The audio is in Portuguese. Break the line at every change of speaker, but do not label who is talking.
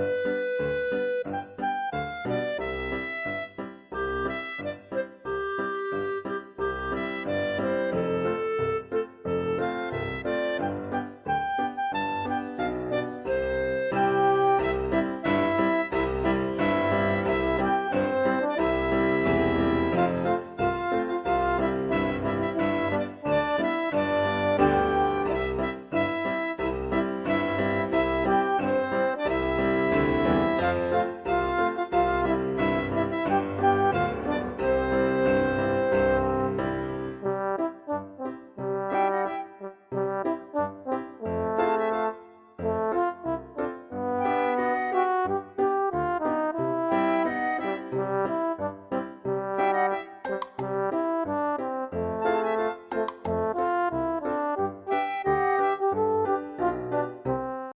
Música